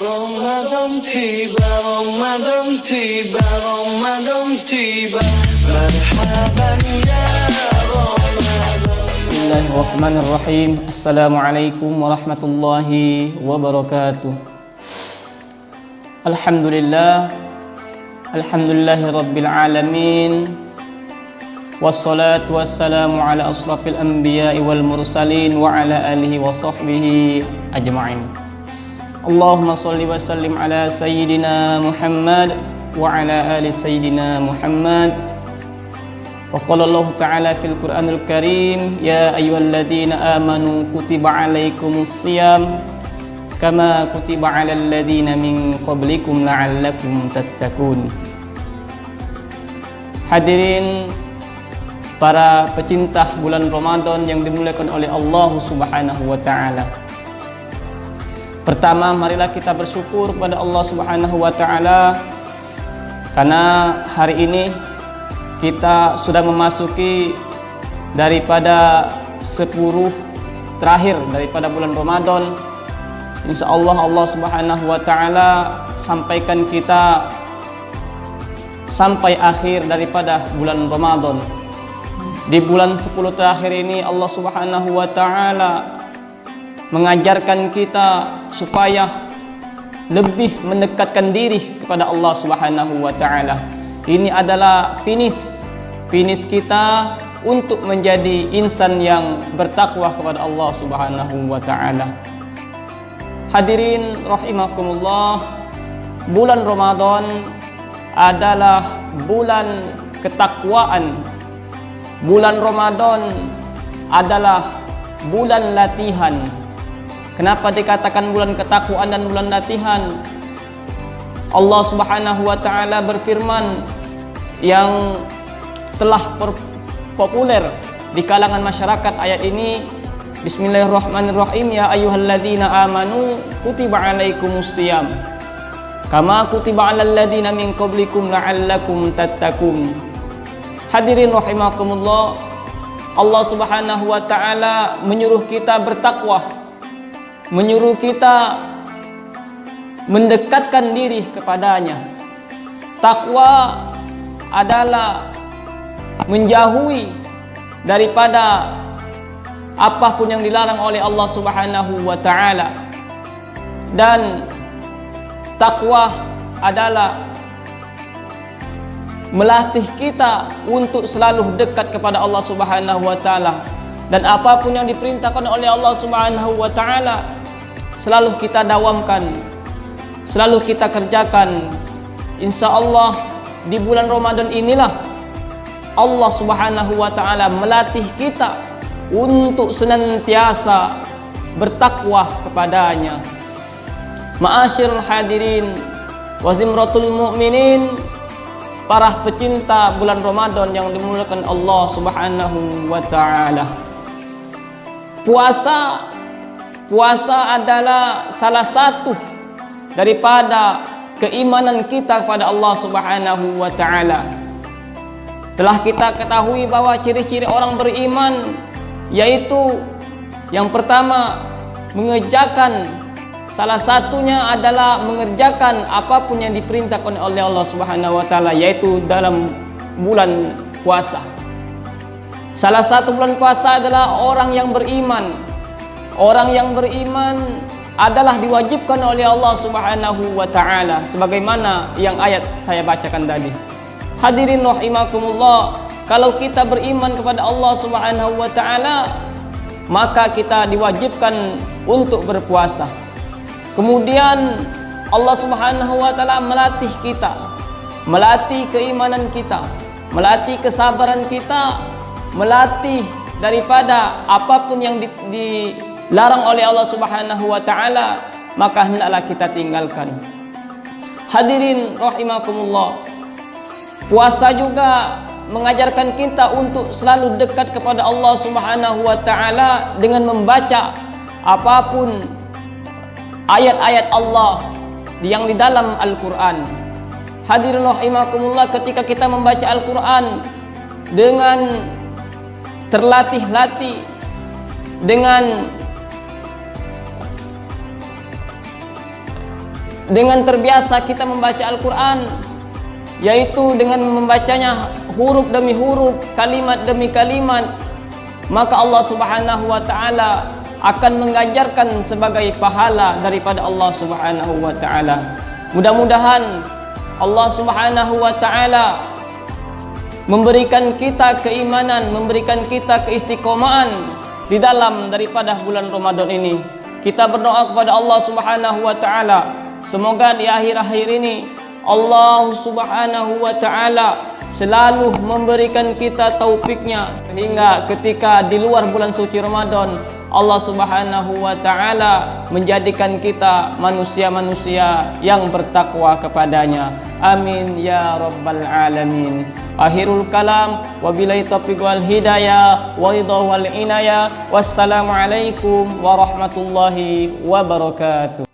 Ramadan tiba, Ramadan tiba, Ramadan tiba Marhaban ya Bismillahirrahmanirrahim Assalamualaikum warahmatullahi wabarakatuh Alhamdulillah Alhamdulillahi rabbil alamin Wassalatu wassalamu ala asrafil anbiya wal mursalin Wa ala alihi wa sahbihi ajma'in Allahumma salli wa sallim ala sayyidina Muhammad Wa ala ali sayyidina Muhammad وقال الله تعالى في القرآن الكريم يا أيها الذين آمنوا كتب عليكم الصيام كما كتب على الذين من قبلكم لعلكم تتقون Hadirin para pecinta bulan Ramadan yang dimuliakan oleh Allah Subhanahu wa taala. Pertama, marilah kita bersyukur kepada Allah Subhanahu wa taala karena hari ini kita sudah memasuki daripada 10 terakhir daripada bulan Ramadan. Insya Allah Allah subhanahu wa ta'ala sampaikan kita sampai akhir daripada bulan Ramadan. Di bulan 10 terakhir ini Allah subhanahu wa ta'ala mengajarkan kita supaya lebih mendekatkan diri kepada Allah subhanahu wa ta'ala ini adalah finish finish kita untuk menjadi insan yang bertakwa kepada Allah Subhanahu wa taala. Hadirin rahimakumullah, bulan Ramadan adalah bulan ketakwaan. Bulan Ramadan adalah bulan latihan. Kenapa dikatakan bulan ketakwaan dan bulan latihan? Allah Subhanahu wa taala berfirman yang telah populer di kalangan masyarakat ayat ini Bismillahirrahmanirrahim ya ayyuhalladzina amanu kutiba alaikumusiyam kama kutiba alal ladzina min qablikum la'allakum tattaqun Hadirin rahimakumullah Allah Subhanahu wa taala menyuruh kita bertakwa menyuruh kita mendekatkan diri kepadanya. Takwa adalah menjauhi daripada apapun yang dilarang oleh Allah Subhanahu wa taala. Dan takwa adalah melatih kita untuk selalu dekat kepada Allah Subhanahu wa taala dan apapun yang diperintahkan oleh Allah Subhanahu wa taala selalu kita dawamkan. Selalu kita kerjakan. Insya Allah di bulan Ramadan inilah Allah subhanahu wa ta'ala melatih kita untuk senantiasa bertakwa kepadanya. Ma'asyir hadirin wazimratul mu'minin para pecinta bulan Ramadan yang dimulakan Allah subhanahu wa ta'ala. Puasa puasa adalah salah satu daripada keimanan kita kepada Allah Subhanahu wa taala. Telah kita ketahui bahwa ciri-ciri orang beriman yaitu yang pertama mengerjakan salah satunya adalah mengerjakan apapun yang diperintahkan oleh Allah Subhanahu wa taala yaitu dalam bulan puasa. Salah satu bulan puasa adalah orang yang beriman. Orang yang beriman adalah diwajibkan oleh Allah Subhanahu wa taala sebagaimana yang ayat saya bacakan tadi. Hadirin rahimakumullah, kalau kita beriman kepada Allah Subhanahu wa taala, maka kita diwajibkan untuk berpuasa. Kemudian Allah Subhanahu wa taala melatih kita, melatih keimanan kita, melatih kesabaran kita, melatih daripada apapun yang di, di larang oleh Allah Subhanahu wa taala maka hendaklah kita tinggalkan. Hadirin rahimakumullah puasa juga mengajarkan kita untuk selalu dekat kepada Allah Subhanahu wa taala dengan membaca apapun ayat-ayat Allah yang di dalam Al-Qur'an. Hadirin rahimakumullah ketika kita membaca Al-Qur'an dengan terlatih-latih dengan dengan terbiasa kita membaca Al-Quran yaitu dengan membacanya huruf demi huruf, kalimat demi kalimat maka Allah Subhanahu wa taala akan mengajarkan sebagai pahala daripada Allah Subhanahu wa taala. Mudah-mudahan Allah Subhanahu wa taala memberikan kita keimanan, memberikan kita keistiqomahan di dalam daripada bulan Ramadan ini. Kita berdoa kepada Allah Subhanahu wa taala semoga di akhir-akhir ini Allah Subhanahu wa taala selalu memberikan kita taufiknya sehingga ketika di luar bulan suci Ramadan Allah Subhanahu wa taala menjadikan kita manusia-manusia yang bertakwa kepadanya. Amin ya rabbal alamin. Akhirul kalam wabillahi taufiq wal hidayah wa ridha wal inayah. Wassalamu alaikum warahmatullahi wabarakatuh